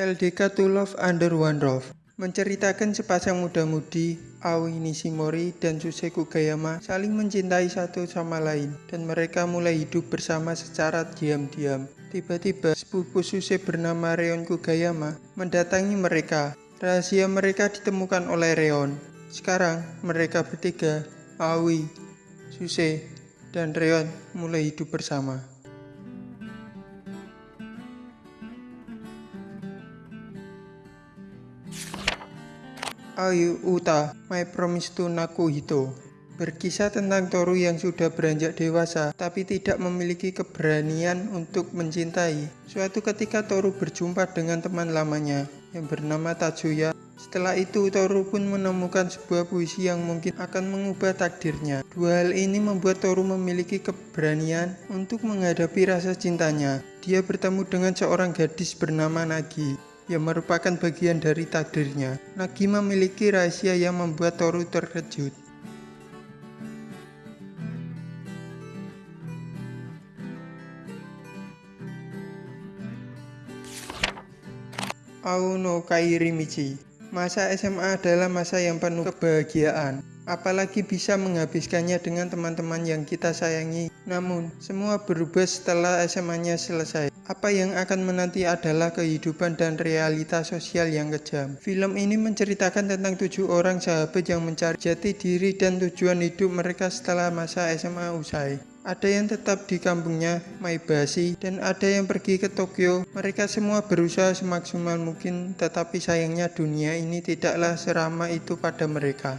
LDK To Love Under One Roof menceritakan sepasang muda-mudi Aoi Nishimori dan Suse Kugayama saling mencintai satu sama lain dan mereka mulai hidup bersama secara diam-diam. Tiba-tiba sepupu Suse bernama Reon Kugayama mendatangi mereka. Rahasia mereka ditemukan oleh Reon. Sekarang mereka bertiga, Aoi, Suse, dan Reon mulai hidup bersama. Ayu Uta, My Promise to Nakuhito Berkisah tentang Toru yang sudah beranjak dewasa tapi tidak memiliki keberanian untuk mencintai. Suatu ketika Toru berjumpa dengan teman lamanya yang bernama Tatsuya. Setelah itu Toru pun menemukan sebuah puisi yang mungkin akan mengubah takdirnya. Dua hal ini membuat Toru memiliki keberanian untuk menghadapi rasa cintanya. Dia bertemu dengan seorang gadis bernama Nagi yang merupakan bagian dari takdirnya. Nagi memiliki rahasia yang membuat Toru terkejut. Aono Kairimichi Masa SMA adalah masa yang penuh kebahagiaan apalagi bisa menghabiskannya dengan teman-teman yang kita sayangi. Namun, semua berubah setelah SMA-nya selesai. Apa yang akan menanti adalah kehidupan dan realita sosial yang kejam. Film ini menceritakan tentang tujuh orang sahabat yang mencari jati diri dan tujuan hidup mereka setelah masa SMA usai. Ada yang tetap di kampungnya, Maibashi, dan ada yang pergi ke Tokyo. Mereka semua berusaha semaksimal mungkin, tetapi sayangnya dunia ini tidaklah seramah itu pada mereka.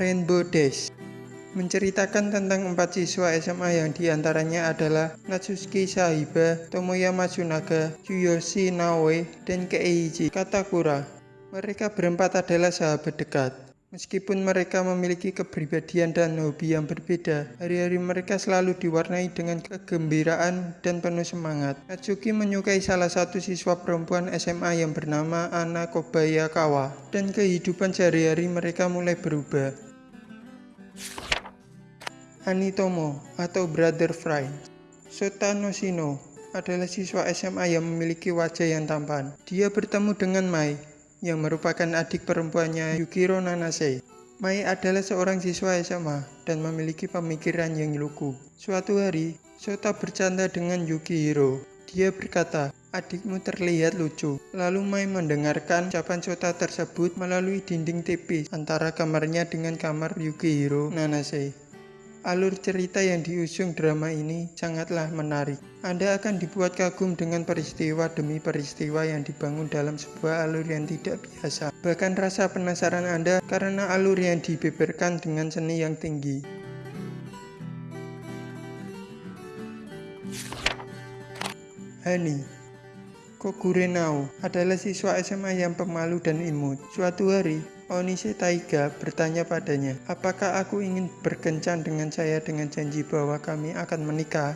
Rainbow Dash menceritakan tentang empat siswa SMA yang di antaranya adalah Natsuki Sahiba, Tomoya Matsunaga, Tsuyoshi Naoe, dan Keiji Katakura. Mereka berempat adalah sahabat dekat. Meskipun mereka memiliki kepribadian dan hobi yang berbeda, hari-hari mereka selalu diwarnai dengan kegembiraan dan penuh semangat. Natsuki menyukai salah satu siswa perempuan SMA yang bernama Ana Kobayakawa, dan kehidupan sehari-hari mereka mulai berubah. Anitomo atau Brother Fry Sota Noshino adalah siswa SMA yang memiliki wajah yang tampan. Dia bertemu dengan Mai, yang merupakan adik perempuannya Yukiro Nanase. Mai adalah seorang siswa SMA dan memiliki pemikiran yang lugu. Suatu hari, Sota bercanda dengan Yukihiro. Dia berkata, adikmu terlihat lucu. Lalu Mai mendengarkan ucapan Sota tersebut melalui dinding tipis antara kamarnya dengan kamar Yukihiro Nanase. Alur cerita yang diusung drama ini sangatlah menarik. Anda akan dibuat kagum dengan peristiwa demi peristiwa yang dibangun dalam sebuah alur yang tidak biasa. Bahkan rasa penasaran Anda karena alur yang dibeberkan dengan seni yang tinggi. Hani Kogure Nao adalah siswa SMA yang pemalu dan imut. Suatu hari, Onise Taiga bertanya padanya, apakah aku ingin berkencan dengan saya dengan janji bahwa kami akan menikah?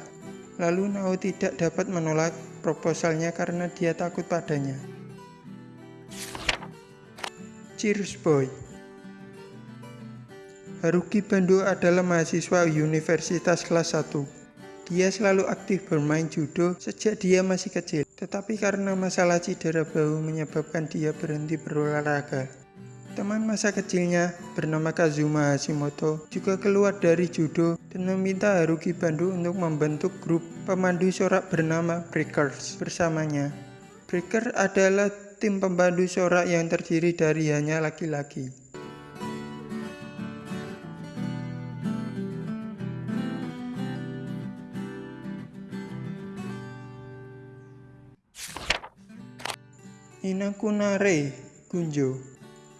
Lalu Nao tidak dapat menolak proposalnya karena dia takut padanya. Cheers Boy Haruki Bando adalah mahasiswa universitas kelas 1. Dia selalu aktif bermain judo sejak dia masih kecil, tetapi karena masalah cedera bahu menyebabkan dia berhenti berolahraga. Teman masa kecilnya bernama Kazuma Hashimoto juga keluar dari judo dan meminta Haruki Bandu untuk membentuk grup pemandu sorak bernama Breakers bersamanya. Breaker adalah tim pemandu sorak yang terdiri dari hanya laki-laki. Inakunare Gunjo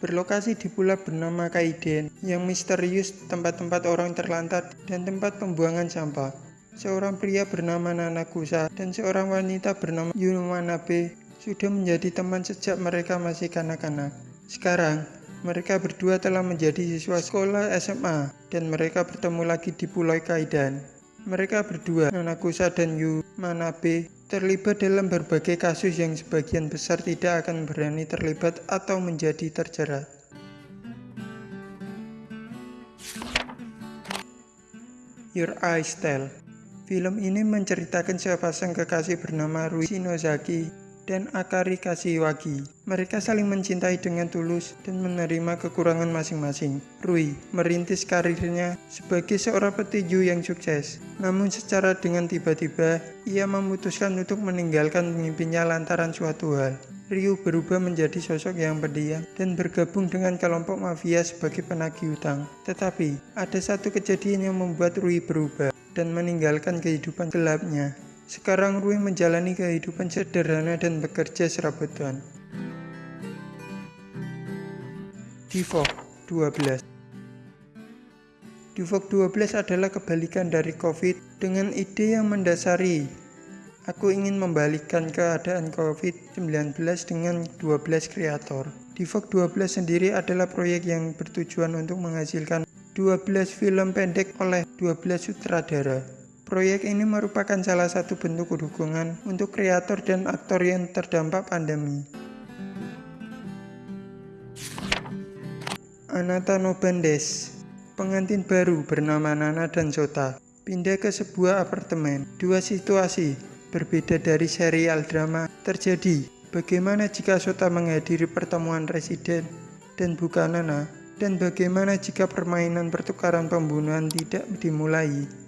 berlokasi di pulau bernama Kaiden yang misterius tempat-tempat orang terlantar dan tempat pembuangan sampah. Seorang pria bernama Nanakusa dan seorang wanita bernama Yumanabe sudah menjadi teman sejak mereka masih kanak-kanak. Sekarang, mereka berdua telah menjadi siswa sekolah SMA dan mereka bertemu lagi di Pulau Kaidan. Mereka berdua, Nanakusa dan Yu Manabe, terlibat dalam berbagai kasus yang sebagian besar tidak akan berani terlibat atau menjadi terjerat. Your Eyes Tell Film ini menceritakan sepasang kekasih bernama Rui Shinozaki dan Akari Kashiwagi. Mereka saling mencintai dengan tulus dan menerima kekurangan masing-masing. Rui merintis karirnya sebagai seorang petinju yang sukses. Namun secara dengan tiba-tiba, ia memutuskan untuk meninggalkan mimpinya lantaran suatu hal. Ryu berubah menjadi sosok yang pendiam dan bergabung dengan kelompok mafia sebagai penagih utang. Tetapi, ada satu kejadian yang membuat Rui berubah dan meninggalkan kehidupan gelapnya. Sekarang Rui menjalani kehidupan sederhana dan bekerja serabutan. Divok 12 Divok 12 adalah kebalikan dari COVID dengan ide yang mendasari. Aku ingin membalikkan keadaan COVID-19 dengan 12 kreator. Divok 12 sendiri adalah proyek yang bertujuan untuk menghasilkan 12 film pendek oleh 12 sutradara. Proyek ini merupakan salah satu bentuk dukungan untuk kreator dan aktor yang terdampak pandemi. Anata no Bandes Pengantin baru bernama Nana dan Sota pindah ke sebuah apartemen. Dua situasi berbeda dari serial drama terjadi. Bagaimana jika Sota menghadiri pertemuan residen dan bukan Nana? Dan bagaimana jika permainan pertukaran pembunuhan tidak dimulai?